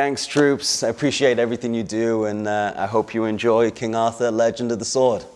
Thanks, troops. I appreciate everything you do, and uh, I hope you enjoy King Arthur, Legend of the Sword.